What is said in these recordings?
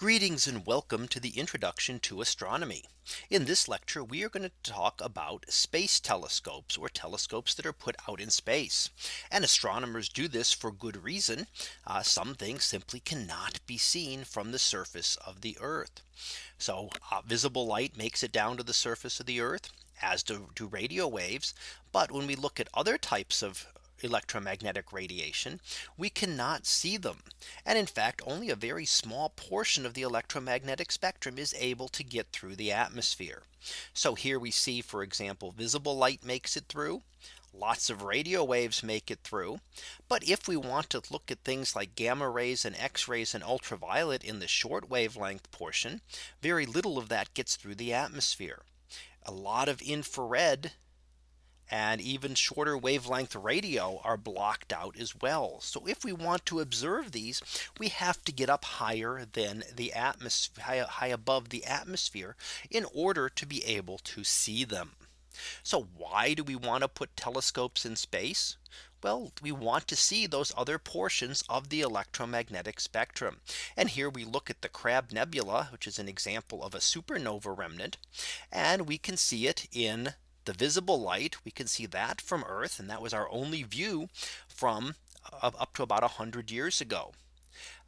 Greetings and welcome to the introduction to astronomy. In this lecture, we are going to talk about space telescopes or telescopes that are put out in space. And astronomers do this for good reason. Uh, some things simply cannot be seen from the surface of the Earth. So uh, visible light makes it down to the surface of the Earth as do, do radio waves. But when we look at other types of electromagnetic radiation, we cannot see them. And in fact, only a very small portion of the electromagnetic spectrum is able to get through the atmosphere. So here we see, for example, visible light makes it through. Lots of radio waves make it through. But if we want to look at things like gamma rays and X rays and ultraviolet in the short wavelength portion, very little of that gets through the atmosphere. A lot of infrared and even shorter wavelength radio are blocked out as well. So if we want to observe these, we have to get up higher than the atmosphere high, high above the atmosphere in order to be able to see them. So why do we want to put telescopes in space? Well, we want to see those other portions of the electromagnetic spectrum. And here we look at the Crab Nebula, which is an example of a supernova remnant. And we can see it in the visible light we can see that from Earth and that was our only view from uh, up to about 100 years ago.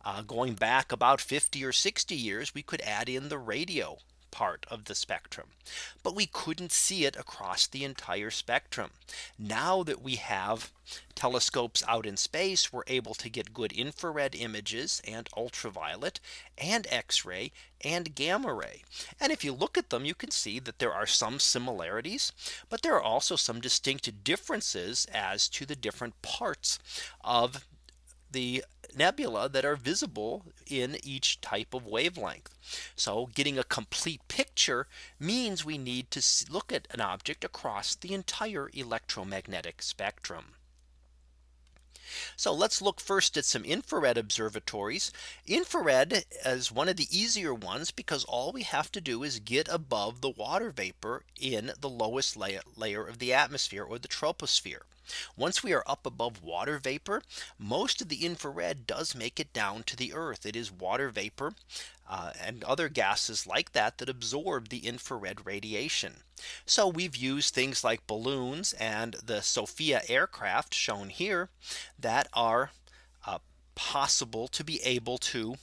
Uh, going back about 50 or 60 years we could add in the radio part of the spectrum. But we couldn't see it across the entire spectrum. Now that we have telescopes out in space, we're able to get good infrared images and ultraviolet and X-ray and gamma ray. And if you look at them, you can see that there are some similarities, but there are also some distinct differences as to the different parts of the nebula that are visible in each type of wavelength. So getting a complete picture means we need to look at an object across the entire electromagnetic spectrum. So let's look first at some infrared observatories. Infrared is one of the easier ones because all we have to do is get above the water vapor in the lowest layer of the atmosphere or the troposphere. Once we are up above water vapor, most of the infrared does make it down to the earth. It is water vapor uh, and other gases like that that absorb the infrared radiation. So we've used things like balloons and the SOFIA aircraft shown here that are uh, possible to be able to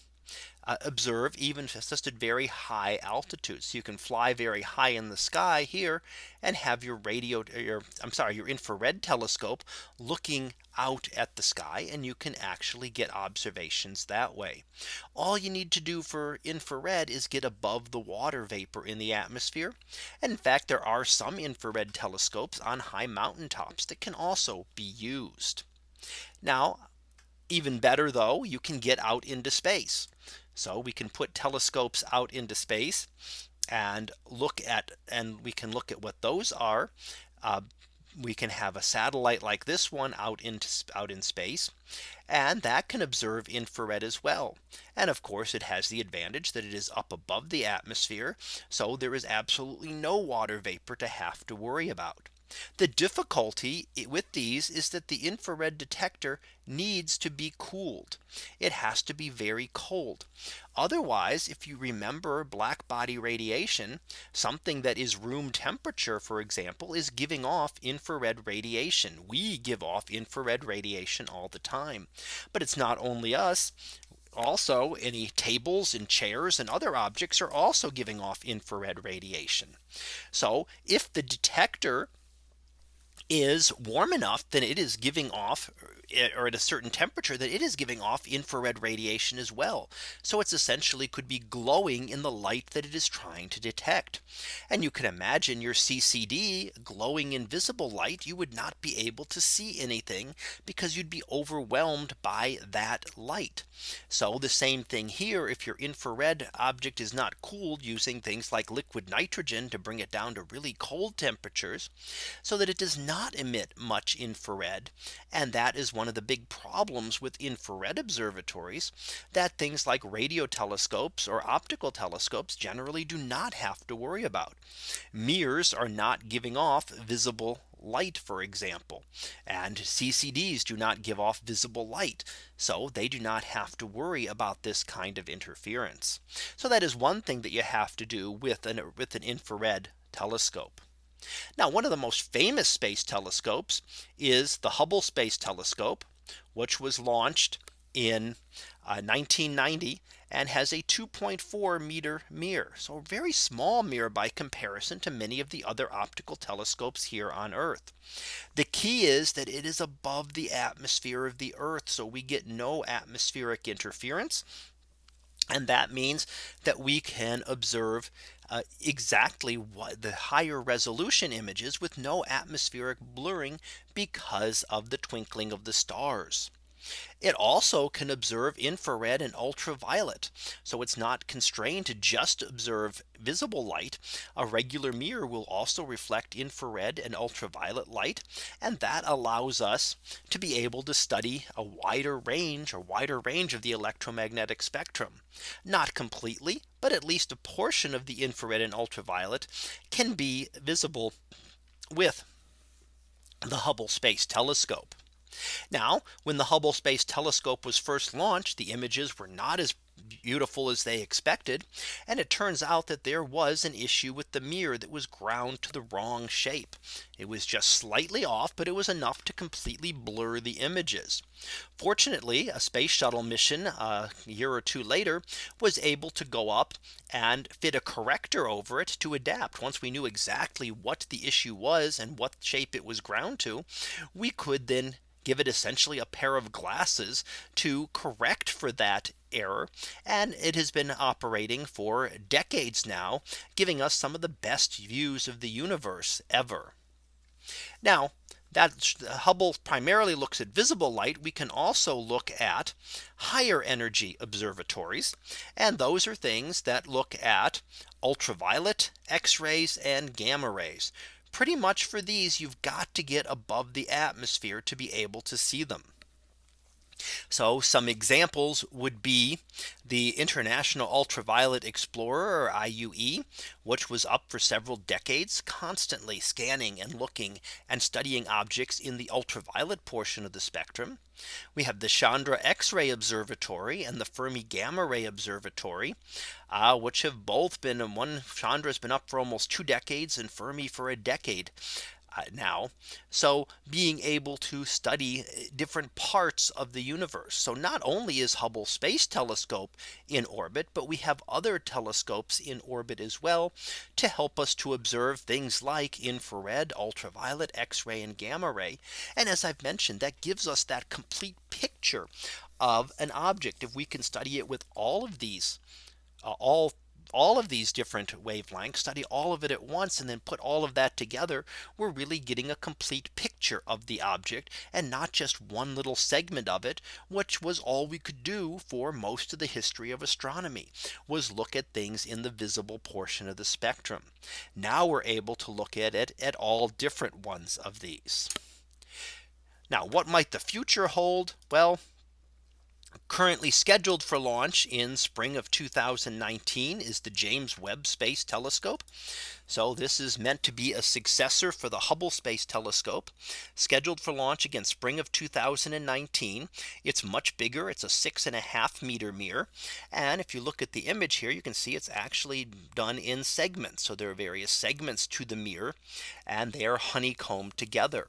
Uh, observe even just at very high altitudes. So you can fly very high in the sky here and have your radio your I'm sorry your infrared telescope looking out at the sky and you can actually get observations that way. All you need to do for infrared is get above the water vapor in the atmosphere. And in fact, there are some infrared telescopes on high mountaintops that can also be used. Now, even better though, you can get out into space. So we can put telescopes out into space and look at and we can look at what those are. Uh, we can have a satellite like this one out into out in space and that can observe infrared as well. And of course it has the advantage that it is up above the atmosphere. So there is absolutely no water vapor to have to worry about. The difficulty with these is that the infrared detector needs to be cooled. It has to be very cold. Otherwise, if you remember black body radiation, something that is room temperature, for example, is giving off infrared radiation. We give off infrared radiation all the time. But it's not only us also any tables and chairs and other objects are also giving off infrared radiation. So if the detector is warm enough, then it is giving off Eh, or at a certain temperature that it is giving off infrared radiation as well. So it's essentially could be glowing in the light that it is trying to detect. And you can imagine your CCD glowing in visible light, you would not be able to see anything because you'd be overwhelmed by that light. So the same thing here, if your infrared object is not cooled using things like liquid nitrogen to bring it down to really cold temperatures, so that it does not emit much infrared. And that is one of the big problems with infrared observatories that things like radio telescopes or optical telescopes generally do not have to worry about. Mirrors are not giving off visible light, for example, and CCDs do not give off visible light. So they do not have to worry about this kind of interference. So that is one thing that you have to do with an with an infrared telescope. Now one of the most famous space telescopes is the Hubble Space Telescope, which was launched in uh, 1990 and has a 2.4 meter mirror. So a very small mirror by comparison to many of the other optical telescopes here on Earth. The key is that it is above the atmosphere of the Earth. So we get no atmospheric interference. And that means that we can observe uh, exactly what the higher resolution images with no atmospheric blurring because of the twinkling of the stars. It also can observe infrared and ultraviolet. So it's not constrained to just observe visible light. A regular mirror will also reflect infrared and ultraviolet light. And that allows us to be able to study a wider range or wider range of the electromagnetic spectrum. Not completely, but at least a portion of the infrared and ultraviolet can be visible with the Hubble Space Telescope. Now when the Hubble Space Telescope was first launched, the images were not as beautiful as they expected. And it turns out that there was an issue with the mirror that was ground to the wrong shape. It was just slightly off, but it was enough to completely blur the images. Fortunately, a space shuttle mission uh, a year or two later was able to go up and fit a corrector over it to adapt. Once we knew exactly what the issue was and what shape it was ground to, we could then give it essentially a pair of glasses to correct for that error. And it has been operating for decades now, giving us some of the best views of the universe ever. Now that Hubble primarily looks at visible light. We can also look at higher energy observatories. And those are things that look at ultraviolet, X rays and gamma rays pretty much for these you've got to get above the atmosphere to be able to see them. So some examples would be the International Ultraviolet Explorer or IUE, which was up for several decades constantly scanning and looking and studying objects in the ultraviolet portion of the spectrum. We have the Chandra X-ray Observatory and the Fermi Gamma Ray Observatory, uh, which have both been and one Chandra has been up for almost two decades and Fermi for a decade now. So being able to study uh, different parts of the universe. So not only is Hubble Space Telescope in orbit, but we have other telescopes in orbit as well to help us to observe things like infrared, ultraviolet, X-ray and gamma ray. And as I've mentioned, that gives us that complete picture of an object if we can study it with all of these uh, all all of these different wavelengths, study all of it at once, and then put all of that together, we're really getting a complete picture of the object and not just one little segment of it, which was all we could do for most of the history of astronomy was look at things in the visible portion of the spectrum. Now we're able to look at it at all different ones of these. Now what might the future hold? Well, Currently scheduled for launch in spring of 2019 is the James Webb Space Telescope. So this is meant to be a successor for the Hubble Space Telescope scheduled for launch again spring of 2019. It's much bigger. It's a six and a half meter mirror. And if you look at the image here, you can see it's actually done in segments. So there are various segments to the mirror and they are honeycombed together.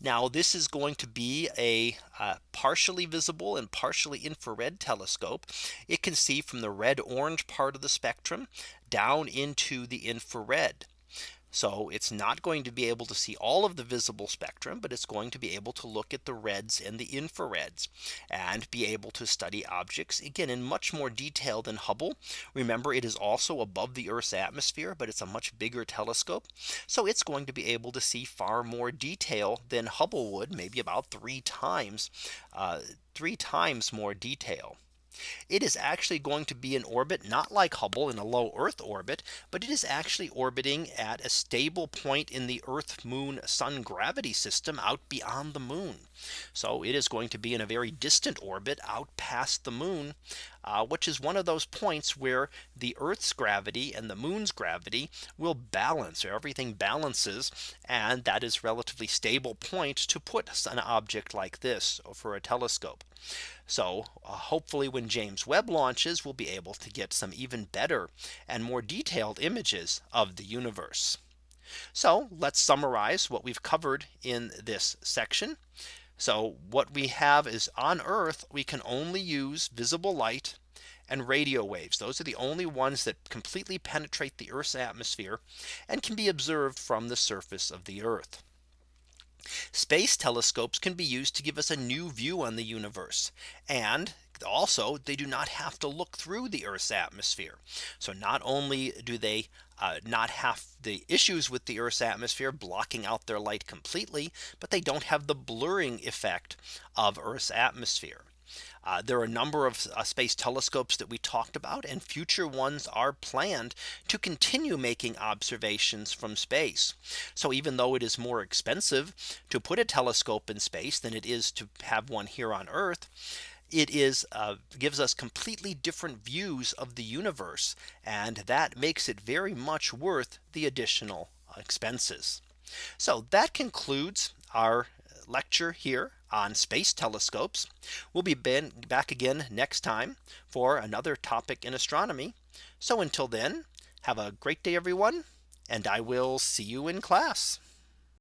Now this is going to be a uh, partially visible and partially infrared telescope. It can see from the red orange part of the spectrum down into the infrared. So it's not going to be able to see all of the visible spectrum, but it's going to be able to look at the reds and the infrareds and be able to study objects again in much more detail than Hubble. Remember, it is also above the Earth's atmosphere, but it's a much bigger telescope. So it's going to be able to see far more detail than Hubble would, maybe about three times, uh, three times more detail. It is actually going to be in orbit not like Hubble in a low Earth orbit, but it is actually orbiting at a stable point in the Earth Moon Sun gravity system out beyond the moon. So it is going to be in a very distant orbit out past the moon, uh, which is one of those points where the Earth's gravity and the moon's gravity will balance or everything balances. And that is relatively stable point to put an object like this for a telescope. So uh, hopefully when James Webb launches, we'll be able to get some even better and more detailed images of the universe. So let's summarize what we've covered in this section. So what we have is on Earth, we can only use visible light and radio waves. Those are the only ones that completely penetrate the Earth's atmosphere and can be observed from the surface of the Earth. Space telescopes can be used to give us a new view on the universe. And also they do not have to look through the Earth's atmosphere. So not only do they uh, not have the issues with the Earth's atmosphere blocking out their light completely, but they don't have the blurring effect of Earth's atmosphere. Uh, there are a number of uh, space telescopes that we talked about and future ones are planned to continue making observations from space. So even though it is more expensive to put a telescope in space than it is to have one here on Earth, it is uh, gives us completely different views of the universe. And that makes it very much worth the additional expenses. So that concludes our lecture here on space telescopes. We'll be back again next time for another topic in astronomy. So until then, have a great day, everyone, and I will see you in class.